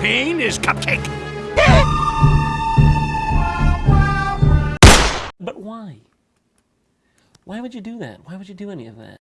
Pain is cupcake. But why? Why would you do that? Why would you do any of that?